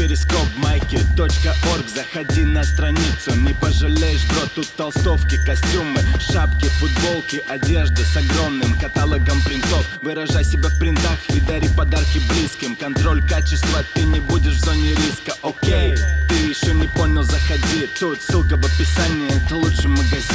перископ майки .орг. Заходи на страницу, не пожалеешь, бро Тут толстовки, костюмы, шапки, футболки Одежда с огромным каталогом принтов. Выражай себя в принтах и дари подарки близким. Контроль качества, ты не будешь в зоне риска, окей Ты еще не понял, заходи. Тут ссылка в описании, это лучший магазин,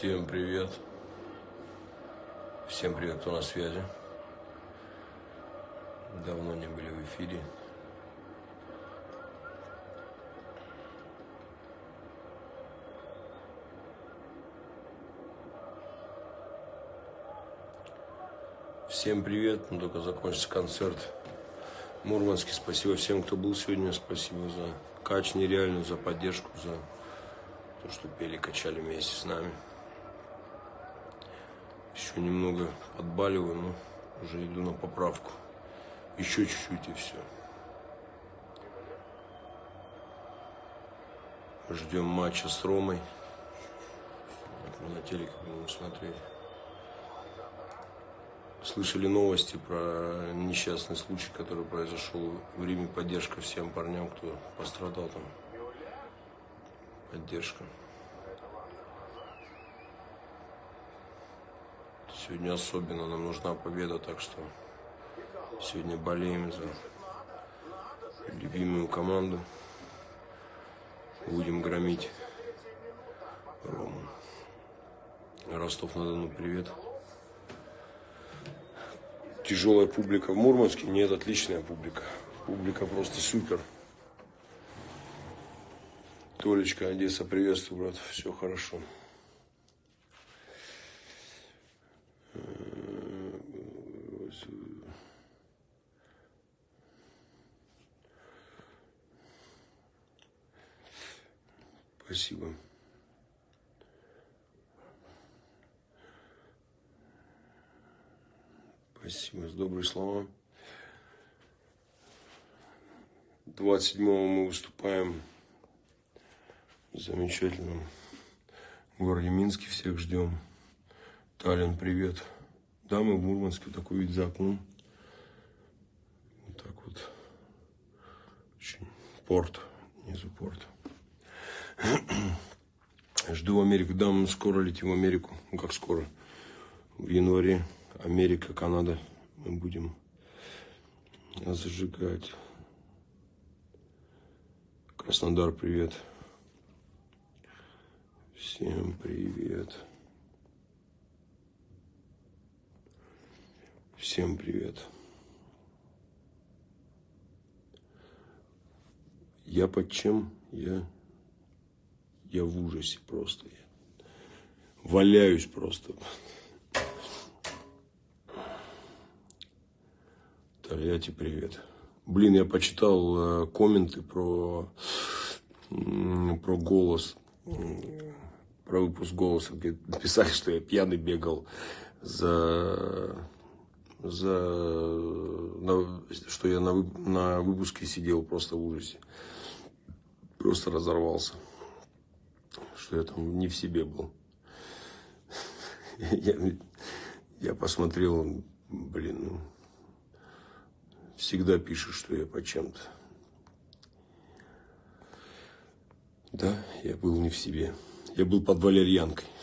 Всем привет. Всем привет, кто на связи. Давно не были в эфире. Всем привет, ну, только закончится концерт. Мурманский, спасибо всем, кто был сегодня, спасибо за кач нереальную, за поддержку, за то, что пели, качали вместе с нами. Еще немного подбаливаю, но уже иду на поправку. Еще чуть-чуть и все. Ждем матча с Ромой. Мы на телеке будем смотреть. Слышали новости про несчастный случай, который произошел в Риме. Поддержка всем парням, кто пострадал там. Поддержка. Сегодня особенно нам нужна победа, так что сегодня болеем за любимую команду. Будем громить Рому. Ростов-на-Дону, привет. Тяжелая публика в Мурманске? Нет, отличная публика. Публика просто супер. Толечка, Одесса, приветствую, брат. Все хорошо. Спасибо. Спасибо за добрые слова. 27-го мы выступаем в замечательном городе Минске. Всех ждем. Таллин, привет. Да, мы в Мурманске, такой вид за окном. Вот так вот. Очень порт, внизу порт. Жду Америку. Да, мы скоро летим в Америку. Ну, как скоро? В январе. Америка, Канада. Мы будем зажигать. Краснодар, привет. Всем привет. Всем привет. Я под чем? Я я в ужасе просто. Я валяюсь просто. Тольятти, привет. Блин, я почитал э, комменты про, про голос, про выпуск голоса, где писали, что я пьяный бегал за, за на, что я на, на выпуске сидел просто в ужасе. Просто разорвался что я там не в себе был. Я, я посмотрел, блин, ну, всегда пишут, что я по чем-то. Да, я был не в себе. Я был под валерьянкой.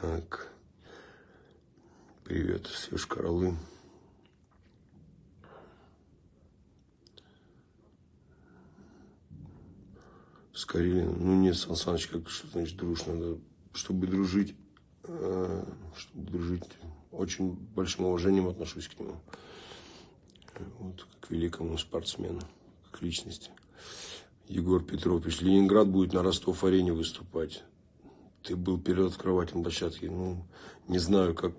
Так. Привет, Сереж Королы. С Карелиным. Ну нет, Сан Саныч, как что значит дружь, надо, чтобы дружить, э, чтобы дружить, очень большим уважением отношусь к нему. Вот, как великому спортсмену, как личности. Егор Петров пишет, Ленинград будет на Ростов-арене выступать. Ты был перед открывателем площадки. Ну, не знаю, как,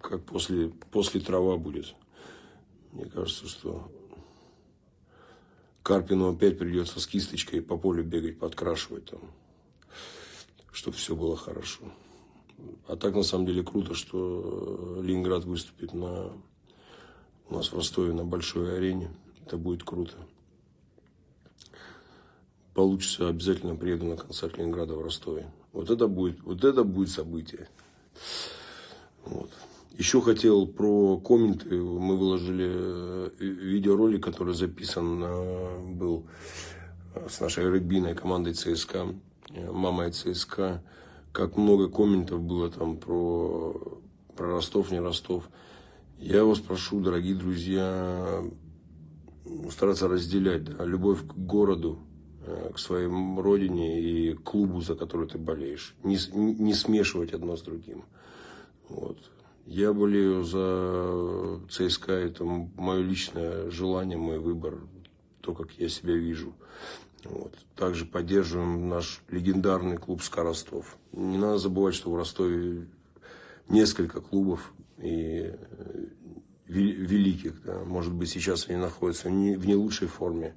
как после, после трава будет. Мне кажется, что Карпину опять придется с кисточкой по полю бегать, подкрашивать там, чтобы все было хорошо. А так, на самом деле, круто, что Ленинград выступит на, у нас в Ростове на большой арене. Это будет круто. Получится, обязательно приеду на концерт Ленинграда в Ростове. Вот это будет, вот это будет событие. Вот. Еще хотел про комменты. Мы выложили э, видеоролик, который записан э, был с нашей регбийной командой ЦСКА, э, мамой ЦСКА. Как много комментов было там про, про Ростов, не Ростов. Я вас прошу, дорогие друзья, стараться разделять да, любовь к городу, к своей родине и клубу, за который ты болеешь. Не, не смешивать одно с другим. Вот. Я болею за ЦСКА, это мое личное желание, мой выбор, то, как я себя вижу. Вот. Также поддерживаем наш легендарный клуб «СКА Ростов». Не надо забывать, что в Ростове несколько клубов и э, великих. Да. Может быть, сейчас они находятся в не лучшей форме,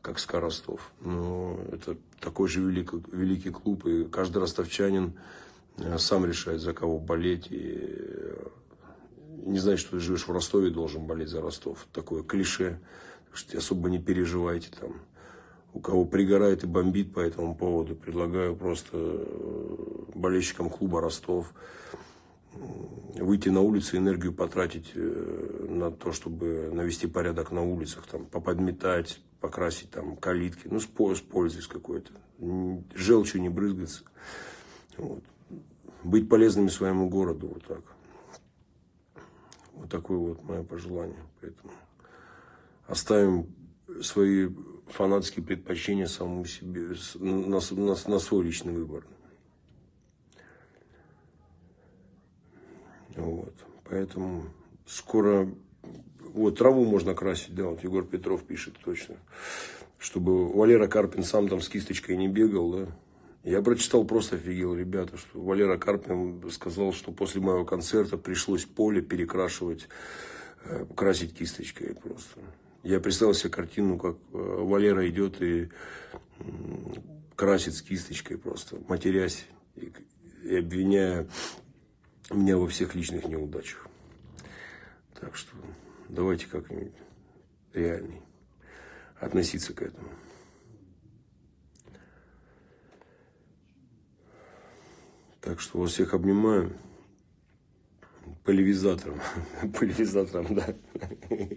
как СКА Ростов. Но это такой же великий, великий клуб, и каждый ростовчанин сам решает, за кого болеть. И э, не знать, что ты живешь в Ростове, должен болеть за Ростов. Такое клише. Что особо не переживайте там. У кого пригорает и бомбит по этому поводу, предлагаю просто э, болельщикам клуба Ростов выйти на улицу, энергию потратить на то, чтобы навести порядок на улицах, там, поподметать, покрасить там калитки, ну, с, с пользой какой-то. Желчью не брызгаться. Вот быть полезными своему городу. Вот так. Вот такое вот мое пожелание. Поэтому оставим свои фанатские предпочтения самому себе, на, на, на свой личный выбор. Вот. Поэтому скоро... Вот траву можно красить, да, вот Егор Петров пишет точно. Чтобы Валера Карпин сам там с кисточкой не бегал, да. Я прочитал, просто офигел, ребята, что Валера Карпин сказал, что после моего концерта пришлось поле перекрашивать, э, красить кисточкой просто. Я представил себе картину, как э, Валера идет и красит с кисточкой просто, матерясь и, и обвиняя меня во всех личных неудачах. Так что давайте как-нибудь реальней относиться к этому. Так что вас всех обнимаю. Поливизатором. Поливизатором, да.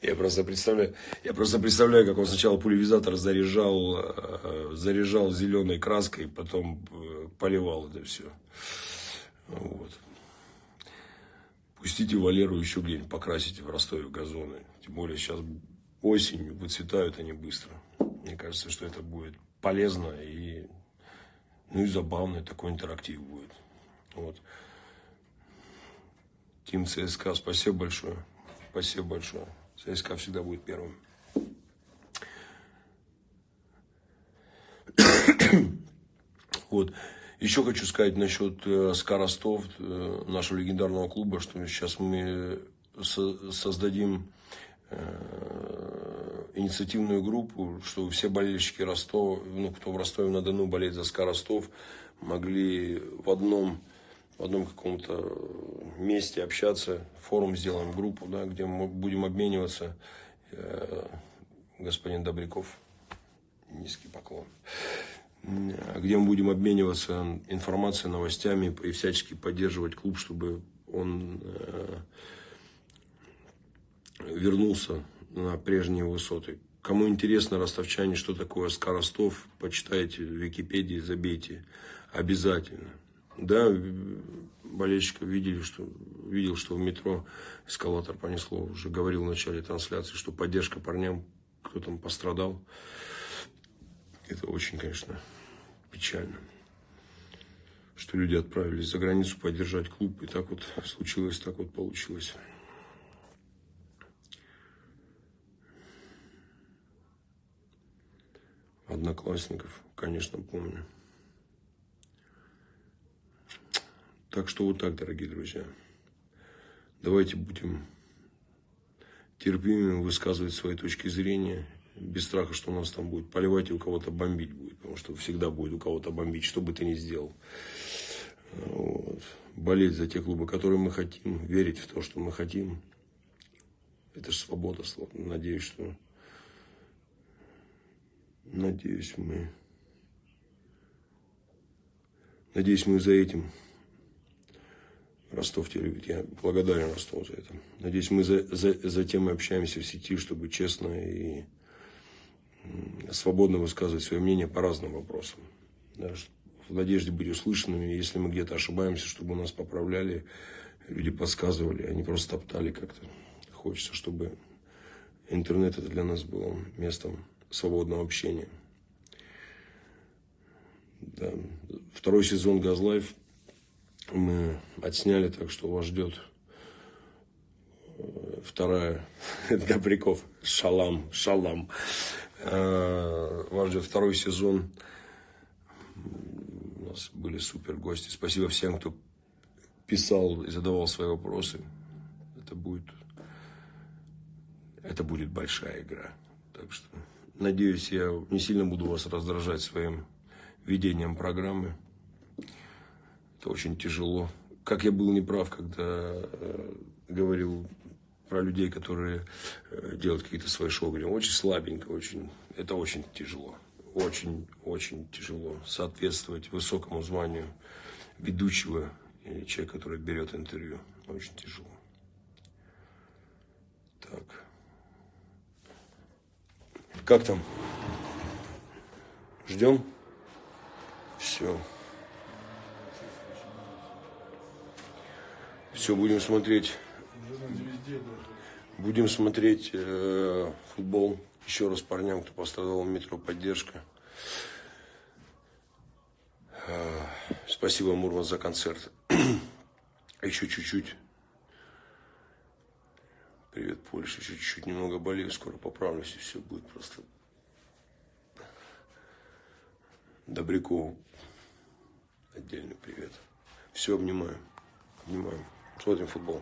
Я просто представляю, я просто представляю, как он сначала пульверизатор заряжал, э, заряжал зеленой краской, потом э, поливал это все. Вот. Пустите Валеру еще где-нибудь покрасить в Ростове газоны. Тем более сейчас осень, выцветают они быстро. Мне кажется, что это будет полезно и ну и забавный такой интерактив будет. Вот. Тим ЦСКА, спасибо большое. Спасибо большое. ЦСКА всегда будет первым. Вот. Еще хочу сказать насчет э, СКА Ростов, э, нашего легендарного клуба, что сейчас мы создадим инициативную группу, что все болельщики Ростова, ну, кто в Ростове-на-Дону болеет за СКА Ростов, могли в одном, в одном каком-то месте общаться, форум сделаем, группу, да, где мы будем обмениваться. Э, господин Добряков, низкий поклон. Где мы будем обмениваться информацией, новостями и всячески поддерживать клуб, чтобы он э, вернулся на прежние высоты. Кому интересно, ростовчане, что такое СКА Ростов, почитайте в Википедии, забейте. Обязательно. Да, болельщиков видели, что, видел, что в метро эскалатор понесло. Уже говорил в начале трансляции, что поддержка парням, кто там пострадал. Это очень, конечно, печально. Что люди отправились за границу поддержать клуб. И так вот случилось, так вот получилось. Одноклассников, конечно, помню. Так что вот так, дорогие друзья. Давайте будем терпимыми, высказывать свои точки зрения, без страха, что у нас там будет поливать и у кого-то бомбить будет, потому что всегда будет у кого-то бомбить, что бы ты ни сделал. Вот. Болеть за те клубы, которые мы хотим, верить в то, что мы хотим. Это же свобода. Надеюсь, что... Надеюсь, мы... Надеюсь, мы за этим Ростов тебя любит. Я благодарен Ростову за это. Надеюсь, мы за, за, за тем и общаемся в сети, чтобы честно и свободно высказывать свое мнение по разным вопросам. Да, в надежде быть услышанными. Если мы где-то ошибаемся, чтобы нас поправляли, люди подсказывали, они просто топтали как-то. Хочется, чтобы интернет это для нас был местом свободного общения. Да. Второй сезон Газлайф мы отсняли, так что вас ждет э, вторая, Добряков, шалам, шалам. Э, вас ждет второй сезон. У нас были супер гости. Спасибо всем, кто писал и задавал свои вопросы. Это будет, это будет большая игра. Так что, надеюсь, я не сильно буду вас раздражать своим ведением программы. Это очень тяжело. Как я был неправ, когда э, говорил про людей, которые э, делают какие-то свои шоу. Говорю, очень слабенько, очень, это очень тяжело. Очень, очень тяжело соответствовать высокому званию ведущего или человека, который берет интервью. Очень тяжело. Так. Как там? Ждем? Все. Все, будем смотреть. Будем смотреть э, футбол. Еще раз парням, кто пострадал в метро, поддержка. Э, спасибо, Мурман, за концерт. Еще чуть-чуть. Привет, Польша. Чуть-чуть немного болею. Скоро поправлюсь, и все будет просто... Добрякову отдельный привет. Все, обнимаю. Обнимаю. Смотрим футбол.